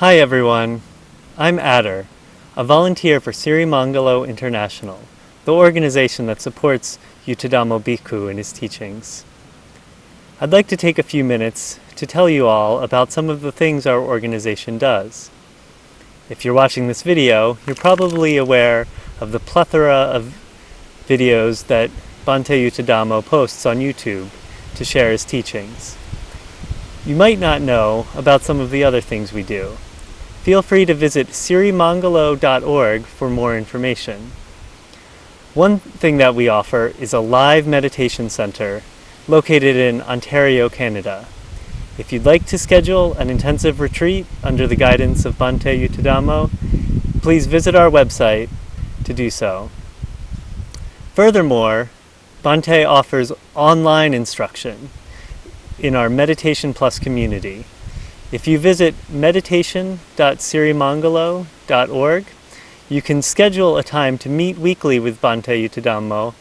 Hi everyone, I'm Adder, a volunteer for Sirimangalo International, the organization that supports Yuttadhammo Bhikkhu in his teachings. I'd like to take a few minutes to tell you all about some of the things our organization does. If you're watching this video, you're probably aware of the plethora of videos that Bhante Yuttadhammo posts on YouTube to share his teachings. You might not know about some of the other things we do. Feel free to visit sirimangalo.org for more information. One thing that we offer is a live meditation center located in Ontario, Canada. If you'd like to schedule an intensive retreat under the guidance of Bhante Yuttadhammo, please visit our website to do so. Furthermore, Bhante offers online instruction in our Meditation Plus community. If you visit meditation.sirimangalo.org, you can schedule a time to meet weekly with Bhante Yuttadhammo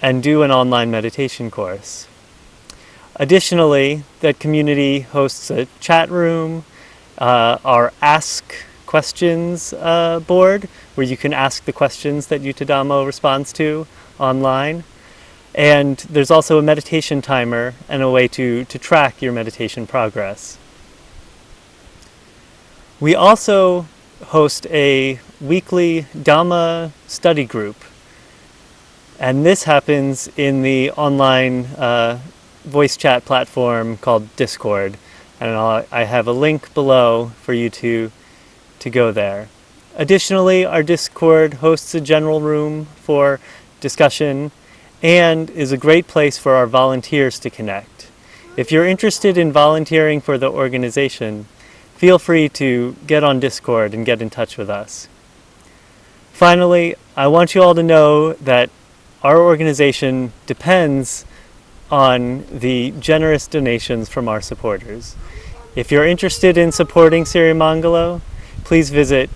and do an online meditation course. Additionally, that community hosts a chat room, uh, our Ask Questions uh, board, where you can ask the questions that Yuttadhammo responds to online. And there's also a meditation timer and a way to, to track your meditation progress. We also host a weekly Dhamma study group. And this happens in the online uh, voice chat platform called Discord. And I'll, I have a link below for you to, to go there. Additionally, our Discord hosts a general room for discussion and is a great place for our volunteers to connect. If you're interested in volunteering for the organization, feel free to get on Discord and get in touch with us. Finally, I want you all to know that our organization depends on the generous donations from our supporters. If you're interested in supporting Sirimangalo, please visit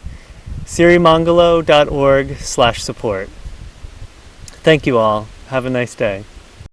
sirimangalo.org slash support. Thank you all. Have a nice day.